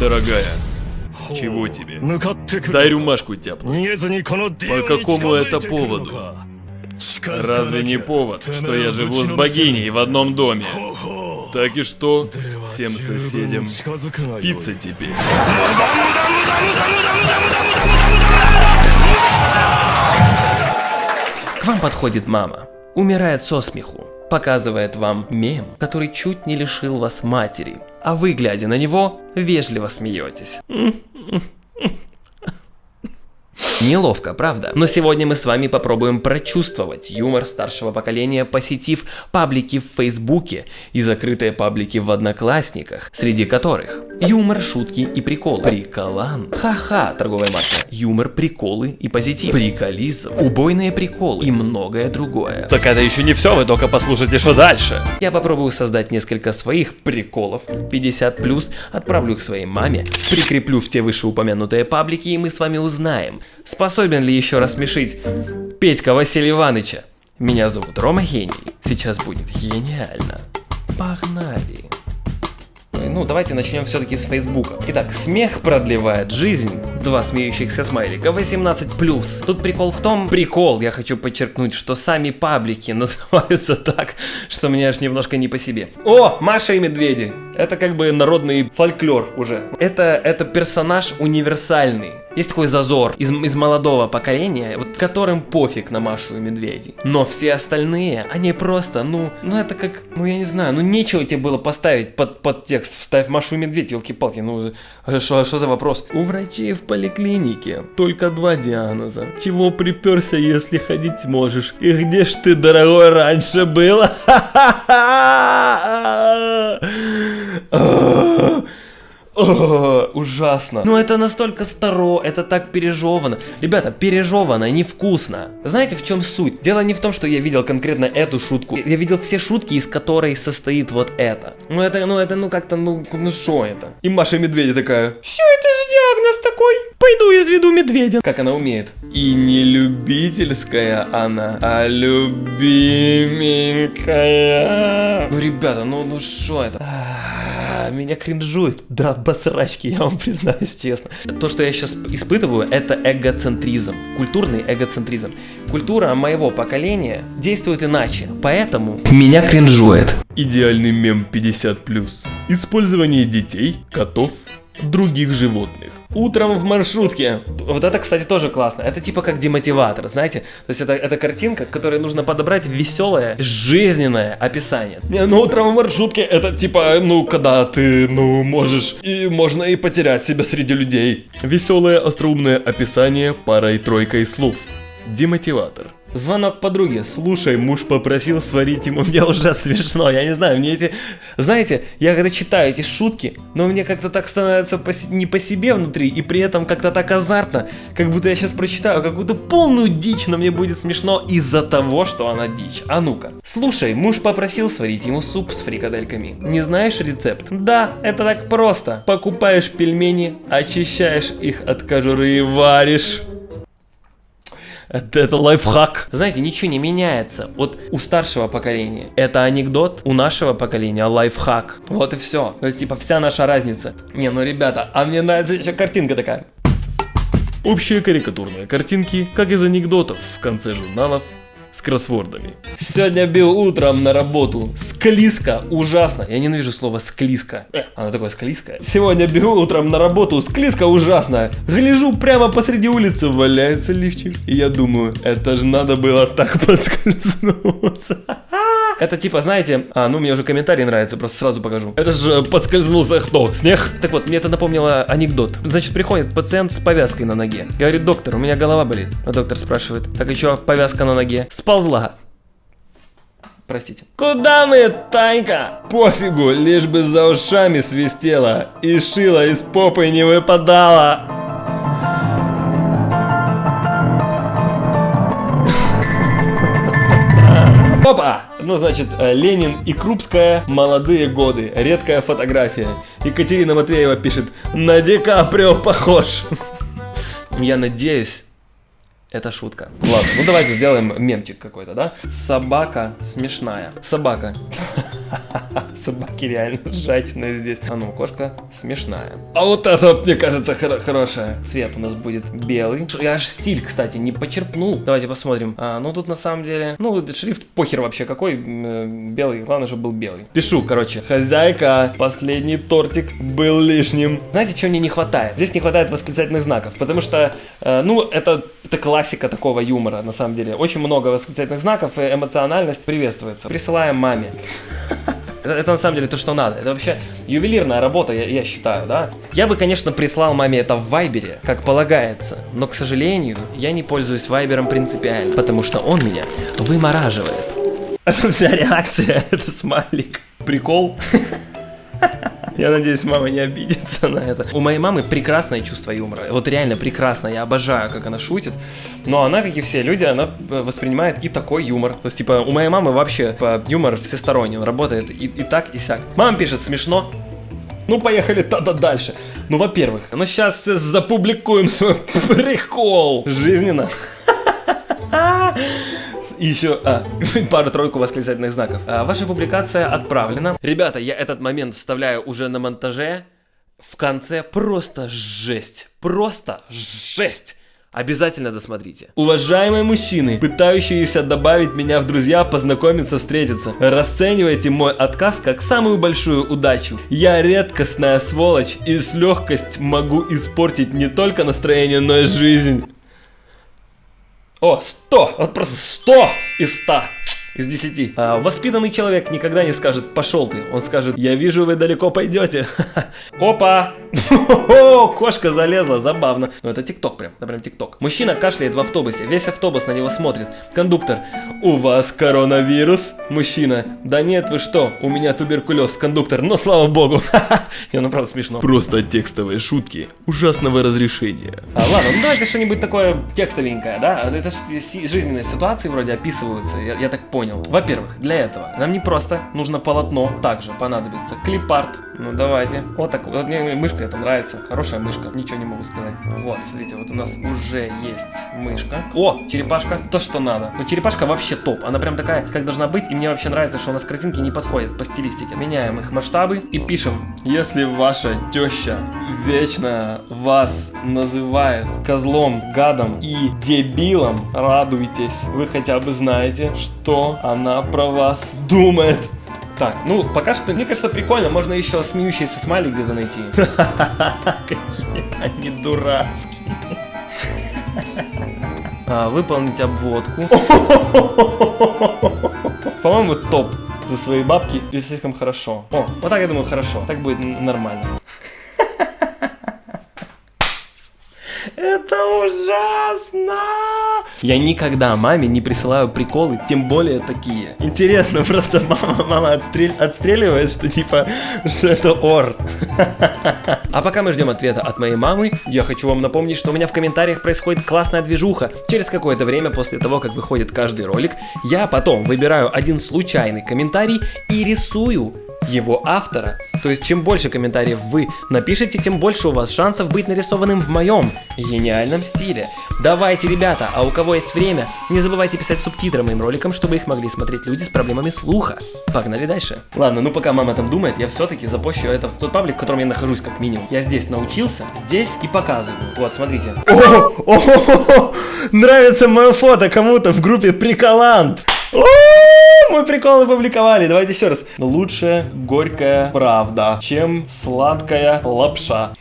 дорогая. Чего тебе? Ну, Дай рюмашку тяпнуть. По какому ну, это поводу? Разве не повод, что я живу с богиней в одном доме? Так и что? Всем ну, соседям спится теперь. К вам подходит мама. Умирает со смеху показывает вам мем, который чуть не лишил вас матери, а вы, глядя на него, вежливо смеетесь. Неловко, правда? Но сегодня мы с вами попробуем прочувствовать юмор старшего поколения, посетив паблики в Фейсбуке и закрытые паблики в Одноклассниках, среди которых юмор, шутки и приколы. Приколан. Ха-ха, торговая марка. Юмор, приколы и позитив. Приколизм. Убойные приколы и многое другое. Так это еще не все, вы только послушайте, что дальше. Я попробую создать несколько своих приколов 50+, отправлю их своей маме, прикреплю в те вышеупомянутые паблики и мы с вами узнаем, способен ли еще рассмешить Петька Василия Ивановича. Меня зовут Рома Гений, сейчас будет гениально. Погнали. Ну, давайте начнем все-таки с Фейсбука. Итак, смех продлевает жизнь. Два смеющихся смайлика. 18+. Тут прикол в том, прикол, я хочу подчеркнуть, что сами паблики называются так, что мне аж немножко не по себе. О, Маша и Медведи. Это как бы народный фольклор уже. Это, это персонаж универсальный. Есть такой зазор из, из молодого поколения, вот которым пофиг на Машу и Медведей. Но все остальные, они просто, ну, ну это как, ну я не знаю, ну нечего тебе было поставить под, под текст, вставь Машу и Медведь, елки-палки, ну что за вопрос? У врачей в поликлинике только два диагноза. Чего приперся, если ходить можешь? И где ж ты, дорогой, раньше был? О, ужасно. Ну это настолько старо, это так пережевано. Ребята, пережевано, невкусно. Знаете, в чем суть? Дело не в том, что я видел конкретно эту шутку. Я видел все шутки, из которой состоит вот это. Ну это, ну это, ну как-то, ну, ну что это? И Маша Медведя такая, все это за диагноз такой? Пойду изведу медведя. Как она умеет? И не любительская она, а любименькая. Ну ребята, ну ну что это? А, Меня кринжует. Да, басрачки, я вам признаюсь честно. То, что я сейчас испытываю, это эгоцентризм. Культурный эгоцентризм. Культура моего поколения действует иначе, поэтому меня кринжует. Идеальный мем 50+. Использование детей, котов, других животных. Утром в маршрутке. Вот это, кстати, тоже классно. Это типа как демотиватор, знаете? То есть это, это картинка, которой нужно подобрать веселое, жизненное описание. Не, ну утром в маршрутке это типа, ну, когда ты, ну, можешь, и можно и потерять себя среди людей. Веселое остроумное описание парой-тройкой слов. Демотиватор. Звонок подруге. Слушай, муж попросил сварить ему. Мне уже смешно. Я не знаю, мне эти... Знаете, я когда читаю эти шутки, но мне как-то так становится по не по себе внутри, и при этом как-то так азартно, как будто я сейчас прочитаю какую-то полную дичь, но мне будет смешно из-за того, что она дичь. А ну-ка. Слушай, муж попросил сварить ему суп с фрикадельками. Не знаешь рецепт? Да, это так просто. Покупаешь пельмени, очищаешь их от кожуры и варишь. Это, это лайфхак. Знаете, ничего не меняется. Вот у старшего поколения это анекдот, у нашего поколения лайфхак. Вот и все. То есть, типа, вся наша разница. Не, ну, ребята, а мне нравится еще картинка такая. Общие карикатурные картинки, как из анекдотов в конце журналов с кроссвордами. Сегодня бил утром на работу. Склизко, ужасно. Я ненавижу слово склизко. Э, Оно такое склизкое. Сегодня бегу утром на работу. Склизко ужасно. Гляжу прямо посреди улицы, валяется лифчик. И я думаю, это же надо было так подскользнуться. Это типа, знаете, а, ну мне уже комментарий нравится, просто сразу покажу. Это же подскользнулся кто? Снег? Так вот, мне это напомнило анекдот. Значит, приходит пациент с повязкой на ноге. Говорит, доктор, у меня голова болит. А доктор спрашивает, так еще повязка на ноге. Сползла. Простите. Куда мы, Танька? Пофигу, лишь бы за ушами свистело и шило из попы не выпадало. Опа! Ну, значит, э, Ленин и Крупская «Молодые годы». Редкая фотография. Екатерина Матвеева пишет «На Ди Каприо похож». Я надеюсь, это шутка. Ладно, ну давайте сделаем мемчик какой-то, да? Собака смешная. Собака. Собаки реально жачные здесь. А ну, кошка смешная. А вот это, мне кажется, хоро- хорошая. Цвет у нас будет белый. Я аж стиль, кстати, не почерпнул. Давайте посмотрим. А, ну тут на самом деле, ну шрифт похер вообще какой, э, белый, главное, чтобы был белый. Пишу, короче, хозяйка, последний тортик был лишним. Знаете, чего мне не хватает? Здесь не хватает восклицательных знаков, потому что, э, ну, это, это классика такого юмора, на самом деле. Очень много восклицательных знаков, и эмоциональность приветствуется. Присылаем маме. Это, это на самом деле то, что надо. Это вообще ювелирная работа, я, я считаю, да? Я бы, конечно, прислал маме это в Вайбере, как полагается. Но, к сожалению, я не пользуюсь Вайбером принципиально, потому что он меня вымораживает. Это вся реакция, это смайлик. Прикол. Я надеюсь, мама не обидится на это. У моей мамы прекрасное чувство юмора. Вот реально прекрасно. Я обожаю, как она шутит. Но она, как и все люди, она э, воспринимает и такой юмор. То есть, типа, у моей мамы вообще типа, юмор всесторонний. Он работает и, и так, и сяк. Мама пишет смешно. Ну, поехали тогда дальше. Ну, во-первых, ну сейчас запубликуем свой прикол. Жизненно. И еще а, пару-тройку восклицательных знаков. А, ваша публикация отправлена. Ребята, я этот момент вставляю уже на монтаже. В конце просто жесть. Просто жесть. Обязательно досмотрите. Уважаемые мужчины, пытающиеся добавить меня в друзья, познакомиться, встретиться, расценивайте мой отказ как самую большую удачу. Я редкостная сволочь и с легкость могу испортить не только настроение, но и жизнь. О, 100! Вот просто 100 из 100 из 10. А, воспитанный человек никогда не скажет «пошел ты». Он скажет «я вижу, вы далеко пойдете». Опа! Кошка залезла, забавно. Ну это тикток прям, это прям тикток. Мужчина кашляет в автобусе, весь автобус на него смотрит. Кондуктор У вас коронавирус? Мужчина. Да нет, вы что, у меня туберкулез. Кондуктор, но слава богу. И ну правда смешно. Просто текстовые шутки ужасного разрешения. А, ладно, ну давайте что-нибудь такое текстовенькое, да? Это же жизненные ситуации вроде описываются, я, я так понял. Во-первых, для этого нам не просто нужно полотно, также понадобится клипарт. Ну давайте. Вот так вот, мне мышка это нравится. Хорошая мышка, ничего не могу сказать. Вот, смотрите, вот у нас уже есть мышка. О, черепашка, то, что надо. Но черепашка вообще топ, она прям такая, как должна быть. И мне вообще нравится, что у нас картинки не подходят по стилистике. Меняем их масштабы и пишем. Если ваша теща вечно вас называет козлом, гадом и дебилом, радуйтесь. Вы хотя бы знаете, что она про вас думает. Так, ну, пока что, мне кажется, прикольно. Можно еще смеющийся смайлик где-то найти. Какие они дурацкие. А, выполнить обводку. По-моему, топ за свои бабки. И слишком хорошо. О, вот так я думаю, хорошо. Так будет нормально. Это ужасно! Я никогда маме не присылаю приколы, тем более такие. Интересно, просто мама, мама отстрел- отстреливает, что типа, что это ор. А пока мы ждем ответа от моей мамы, я хочу вам напомнить, что у меня в комментариях происходит классная движуха. Через какое-то время после того, как выходит каждый ролик, я потом выбираю один случайный комментарий и рисую его автора. То есть, чем больше комментариев вы напишите, тем больше у вас шансов быть нарисованным в моем гениальном стиле. Давайте, ребята, а у кого есть время, не забывайте писать субтитры моим роликам, чтобы их могли смотреть люди с проблемами слуха. Погнали дальше. Ладно, ну пока мама там думает, я все-таки запущу это в тот паблик, в котором я нахожусь как минимум. Я здесь научился, здесь и показываю. Вот, смотрите. О, о, нравится мое фото кому-то в группе Приколант. О, мы приколы публиковали. Давайте еще раз. Лучше горькая правда, чем сладкая лапша.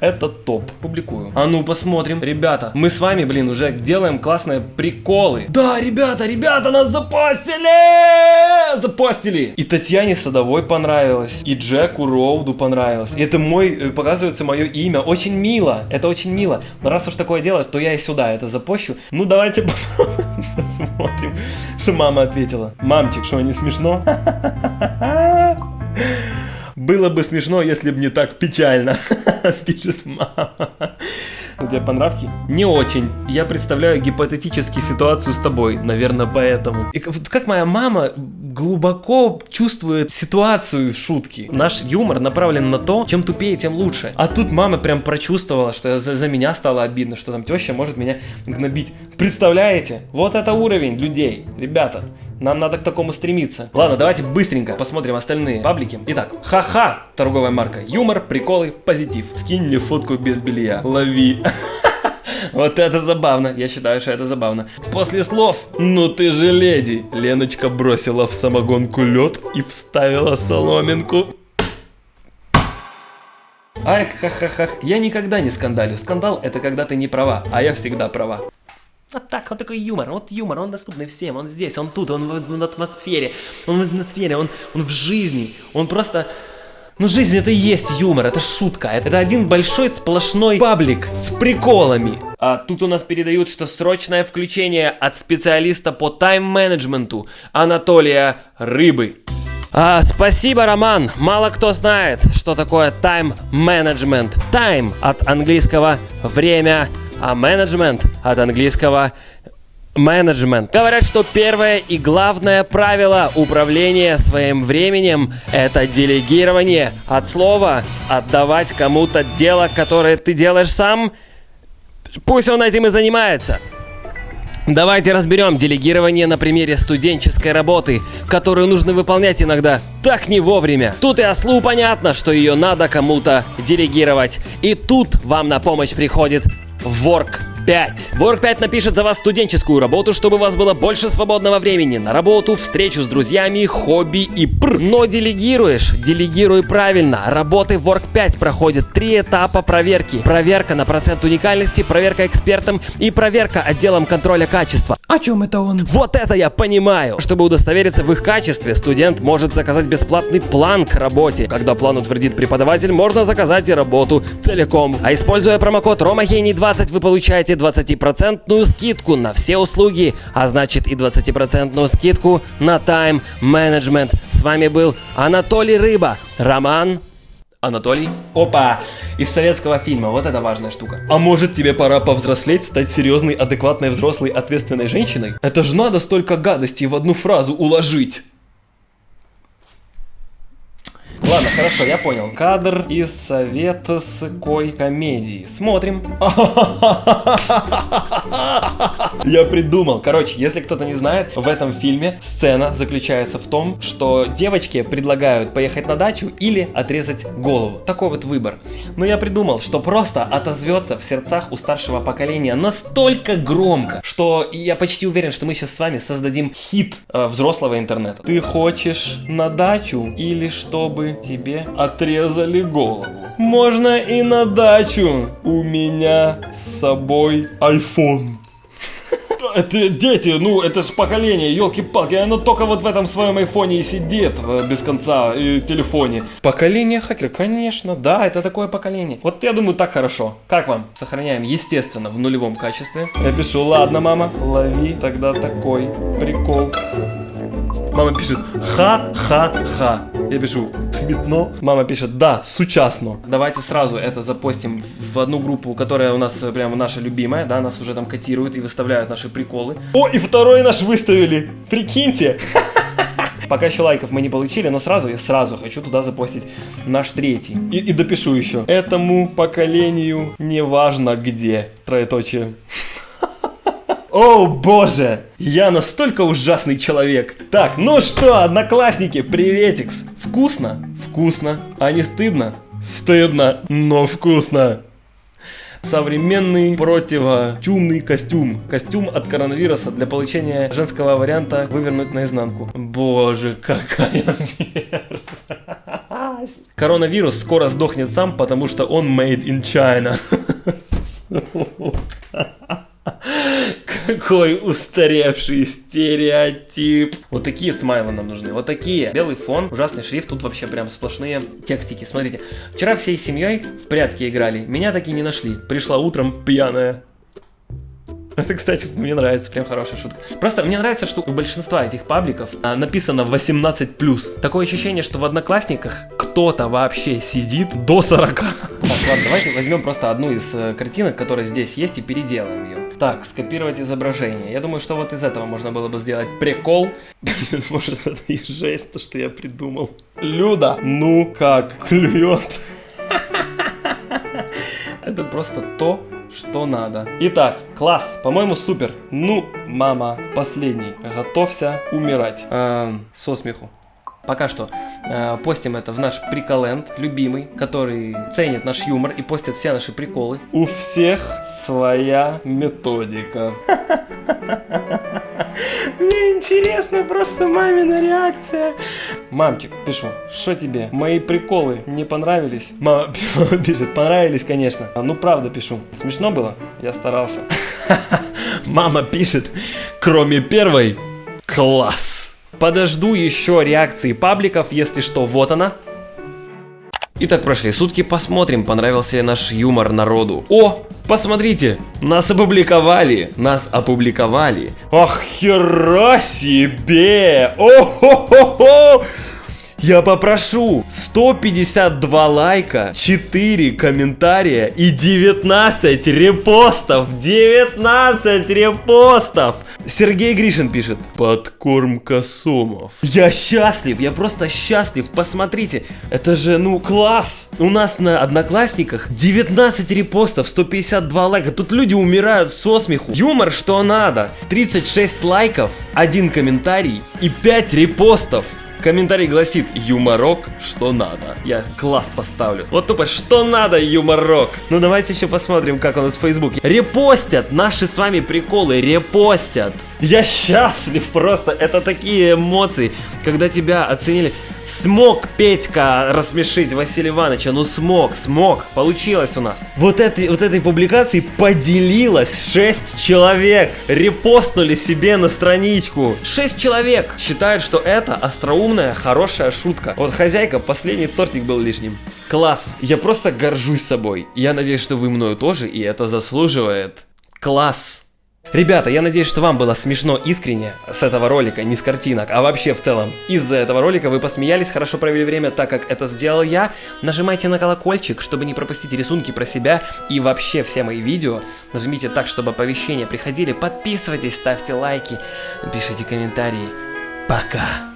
Это топ. Публикую. А ну посмотрим. Ребята, мы с вами, блин, уже делаем классные приколы. Да, ребята, ребята, нас запостили! Запостили! И Татьяне Садовой понравилось, и Джеку Роуду понравилось. И это мой, э, показывается мое имя. Очень мило. Это очень мило. Но раз уж такое дело, то я и сюда это запощу. Ну давайте посмотрим, что мама ответила. Мамчик, что не смешно? Было бы смешно, если бы не так печально, пишет мама. Тебе понравки? Не очень. Я представляю гипотетически ситуацию с тобой, наверное, поэтому. И вот как моя мама глубоко чувствует ситуацию в шутке. Наш юмор направлен на то, чем тупее, тем лучше. А тут мама прям прочувствовала, что за, за меня стало обидно, что там теща может меня гнобить. Представляете? Вот это уровень людей. Ребята, Нам надо к такому стремиться. Ладно, давайте быстренько посмотрим остальные паблики. Итак, ха-ха, торговая марка. Юмор, приколы, позитив. Скинь мне фотку без белья. Лови. Вот это забавно, я считаю, что это забавно. После слов «Ну ты же леди!» Леночка бросила в самогонку лед и вставила соломинку. Ай, ха-ха-ха, я никогда не скандалю. Скандал это когда ты не права, а я всегда права. Вот так, вот такой юмор, вот юмор, он доступный всем, он здесь, он тут, он в, в атмосфере, он в атмосфере, он, он в жизни, он просто... Ну, жизнь это и есть юмор, это шутка, это один большой сплошной паблик с приколами. А тут у нас передают, что срочное включение от специалиста по тайм-менеджменту Анатолия Рыбы. А, спасибо, Роман. Мало кто знает, что такое тайм-менеджмент. Тайм от английского время, а менеджмент от английского менеджмент. Говорят, что первое и главное правило управления своим временем – это делегирование. От слова «отдавать кому-то дело, которое ты делаешь сам», пусть он этим и занимается. Давайте разберем делегирование на примере студенческой работы, которую нужно выполнять иногда так не вовремя. Тут и ослу понятно, что ее надо кому-то делегировать. И тут вам на помощь приходит Work 5. Work 5 напишет за вас студенческую работу, чтобы у вас было больше свободного времени на работу, встречу с друзьями, хобби и пр. Но делегируешь, делегируй правильно. Работы Work 5 проходят три этапа проверки. Проверка на процент уникальности, проверка экспертом и проверка отделом контроля качества. О чем это он? Вот это я понимаю! Чтобы удостовериться в их качестве, студент может заказать бесплатный план к работе. Когда план утвердит преподаватель, можно заказать и работу целиком. А используя промокод ROMAGENI20 вы получаете 20% скидку на все услуги, а значит и 20% скидку на тайм менеджмент. С вами был Анатолий Рыба, Роман Анатолий. Опа! Из советского фильма. Вот это важная штука. А может тебе пора повзрослеть, стать серьезной, адекватной, взрослой, ответственной женщиной? Это же надо столько гадостей в одну фразу уложить. Ладно, хорошо, я понял. Кадр из советской комедии. Смотрим. Я придумал. Короче, если кто-то не знает, в этом фильме сцена заключается в том, что девочке предлагают поехать на дачу или отрезать голову. Такой вот выбор. Но я придумал, что просто отозвется в сердцах у старшего поколения настолько громко, что я почти уверен, что мы сейчас с вами создадим хит э, взрослого интернета. Ты хочешь на дачу или чтобы тебе отрезали голову? Можно и на дачу. У меня с собой iPhone. Это дети, ну это ж поколение, елки-палки, оно только вот в этом своем айфоне и сидит э, без конца, и телефоне. Поколение хакеров, конечно, да, это такое поколение. Вот я думаю, так хорошо. Как вам? Сохраняем, естественно, в нулевом качестве. Я пишу, ладно, мама, лови тогда такой прикол. Мама пишет ха-ха-ха. Я пишу смітно. Мама пишет да, сучасно. Давайте сразу это запостим в одну группу, которая у нас прям наша любимая, да, нас уже там котируют и выставляют наши приколы. О, и второй наш выставили. Прикиньте. Пока еще лайков мы не получили, но сразу я сразу хочу туда запостить наш третий. И, и допишу еще. Этому поколению не важно где. Троеточие. О боже, я настолько ужасный человек. Так, ну что, одноклассники, приветикс. Вкусно? Вкусно. А не стыдно? Стыдно, но вкусно. Современный противочумный костюм. Костюм от коронавируса для получения женского варианта вывернуть наизнанку. Боже, какая мерзость. Коронавирус скоро сдохнет сам, потому что он made in China. Какой устаревший стереотип. Вот такие смайлы нам нужны. Вот такие. Белый фон, ужасный шрифт. Тут вообще прям сплошные текстики. Смотрите. Вчера всей семьей в прятки играли. Меня таки не нашли. Пришла утром пьяная. Это, кстати, мне нравится, прям хорошая шутка. Просто мне нравится, что у большинства этих пабликов а, написано 18+. Такое ощущение, что в Одноклассниках кто-то вообще сидит до 40. Так, ладно, давайте возьмем просто одну из э, картинок, которая здесь есть, и переделаем ее. Так, скопировать изображение. Я думаю, что вот из этого можно было бы сделать прикол. Может, это и жесть, то, что я придумал. Люда, ну как, клюет. Это просто то, что надо. Итак, класс, по-моему, супер. Ну, мама, последний. Готовься умирать. А, со смеху. Пока что э, постим это в наш приколенд, любимый, который ценит наш юмор и постит все наши приколы. У всех своя методика. Мне интересно просто мамина реакция. Мамчик, пишу, что тебе? Мои приколы не понравились? Мама пишет, понравились, конечно. Ну, правда пишу. Смешно было? Я старался. Мама пишет, кроме первой, класс. Подожду еще реакции пабликов, если что, вот она. Итак, прошли сутки, посмотрим, понравился ли наш юмор народу. О, посмотрите, нас опубликовали, нас опубликовали. Ах, хера себе! О-хо-хо-хо! Я попрошу 152 лайка, 4 комментария и 19 репостов. 19 репостов. Сергей Гришин пишет. Подкормка сомов. Я счастлив, я просто счастлив. Посмотрите, это же, ну, класс. У нас на Одноклассниках 19 репостов, 152 лайка. Тут люди умирают со смеху. Юмор что надо. 36 лайков, один комментарий и 5 репостов. Комментарий гласит «Юморок, что надо». Я класс поставлю. Вот тупо «Что надо, юморок?» Ну давайте еще посмотрим, как у нас в Фейсбуке. Репостят наши с вами приколы, репостят. Я счастлив просто, это такие эмоции, когда тебя оценили. Смог Петька рассмешить Василия Ивановича, ну смог, смог, получилось у нас. Вот этой, вот этой публикации поделилось 6 человек, репостнули себе на страничку. 6 человек считают, что это остроумная, хорошая шутка. Вот хозяйка, последний тортик был лишним. Класс, я просто горжусь собой. Я надеюсь, что вы мною тоже, и это заслуживает. Класс. Ребята, я надеюсь, что вам было смешно искренне с этого ролика, не с картинок, а вообще в целом. Из-за этого ролика вы посмеялись, хорошо провели время, так как это сделал я. Нажимайте на колокольчик, чтобы не пропустить рисунки про себя и вообще все мои видео. Нажмите так, чтобы оповещения приходили. Подписывайтесь, ставьте лайки, пишите комментарии. Пока!